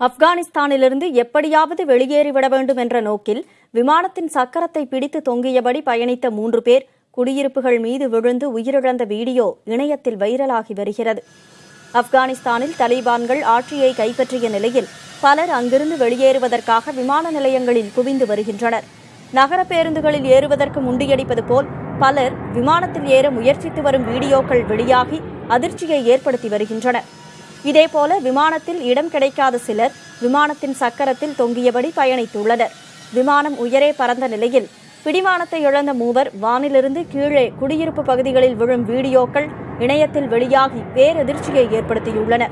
ஆப்கானிஸ்தானிலிருந்து எப்படியாவது வெளியேறிவிட வேண்டும் என்ற நோக்கில் விமானத்தின் சக்கரத்தை பிடித்து தொங்கியபடி பயணித்த மூன்று பேர் குடியிருப்புகள் மீது விழுந்து உயிரிழந்த வீடியோ இணையத்தில் வைரலாகி வருகிறது. ஆப்கானிஸ்தானில் தலிபான்கள் ஆட்சியை கைப்பற்றிய நிலையில் பலர் அங்கிருந்து வெளியேறுவதற்காக விமான நிலையங்களில் குவிந்து வருகின்றனர். நகர பேருந்துகளில் ஏறுவதற்கு முண்டியடிப்பது போல் பலர் விமானத்தில் ஏற முயற்சித்து வரும் வீடியோக்கள் வெளியாகி அதிர்ச்சியை ஏற்படுத்தி வருகின்றனர். இதேபோல விமானத்தில் இடம் கிடைக்காத சிலர் விமானத்தின் சக்கரத்தில் தொங்கியபடி பயணித்துள்ளனர். விமானம் உயரே பறந்த நிலையில் பிடிமானத்தை இழந்த மூவர் வானிலிருந்து கீழே குடியிருப்பு பகுதிகளில் விழும் வீடியோக்கள் இணையத்தில் வெளியாகி பேரதிர்ச்சியை ஏற்படுத்தியுள்ளன.